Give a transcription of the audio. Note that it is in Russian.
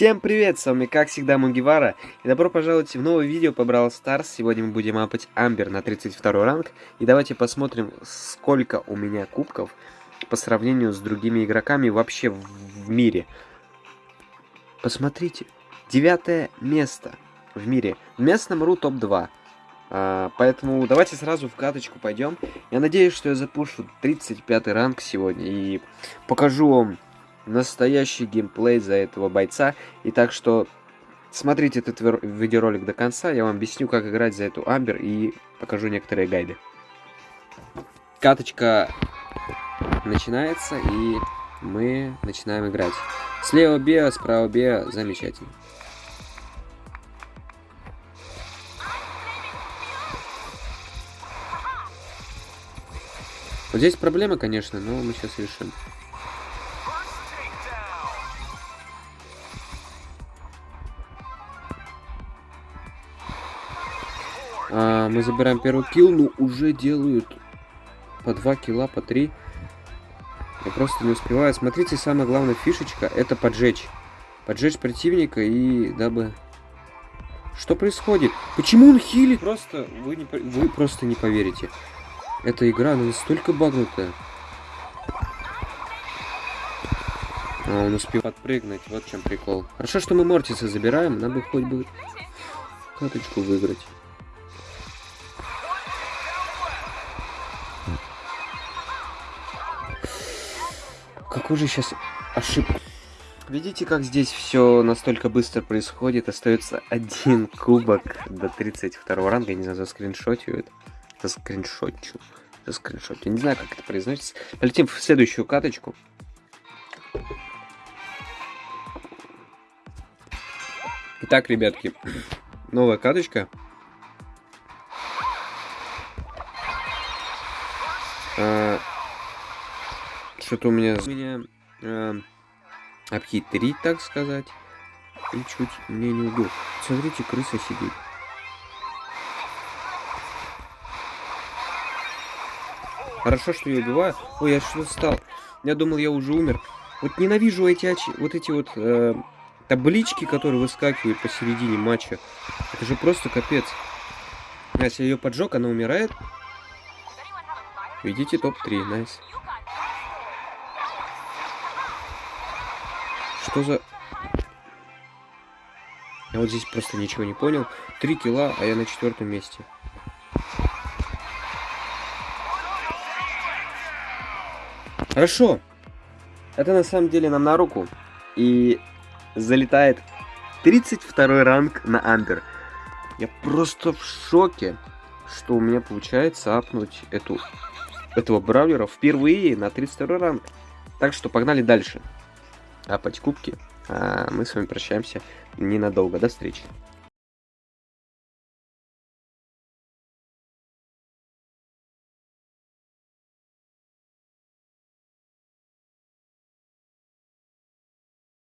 Всем привет, с вами как всегда Мугивара, и добро пожаловать в новое видео по Brawl Stars. Сегодня мы будем апать Амбер на 32 ранг, и давайте посмотрим, сколько у меня кубков по сравнению с другими игроками вообще в, в мире. Посмотрите, девятое место в мире, в местном РУ топ-2. А, поэтому давайте сразу в каточку пойдем. Я надеюсь, что я запушу 35 ранг сегодня и покажу вам настоящий геймплей за этого бойца. И так что смотрите этот видеоролик до конца, я вам объясню, как играть за эту Амбер и покажу некоторые гайды. Каточка начинается, и мы начинаем играть. Слева Беа, справа Беа, замечательно. Вот здесь проблема, конечно, но мы сейчас решим. А, мы забираем первый килл, но уже делают по 2 килла, по 3. Я просто не успеваю. Смотрите, самая главная фишечка это поджечь. Поджечь противника и дабы... Что происходит? Почему он хилит? Просто вы, не, вы просто не поверите. Эта игра, настолько багнутая. А, он успел подпрыгнуть, вот чем прикол. Хорошо, что мы Мортиса забираем, нам бы хоть бы каточку выиграть. Какой же сейчас ошибка? Видите, как здесь все настолько быстро происходит? Остается один кубок до 32 ранга. Я не знаю, за скриншотю это. За скриншотчу. За скриншотчу. Не знаю, как это произносится. Полетим в следующую каточку. Итак, ребятки, новая каточка. А, что-то у меня... Меня э, обхитрить, так сказать. И чуть мне не убил. Смотрите, крыса сидит. Хорошо, что я убиваю. Ой, я что стал? Я думал, я уже умер. Вот ненавижу эти очи, вот эти вот э, таблички, которые выскакивают посередине матча. Это же просто капец. Если ее поджег, она умирает. Видите, топ-3, найс. Nice. Что за... Я вот здесь просто ничего не понял. Три килла, а я на четвертом месте. Хорошо. Это на самом деле нам на руку. И залетает 32 ранг на Амбер. Я просто в шоке, что у меня получается апнуть эту, этого бравлера впервые на 32 ранг. Так что погнали дальше апать кубки. А мы с вами прощаемся ненадолго. До встречи.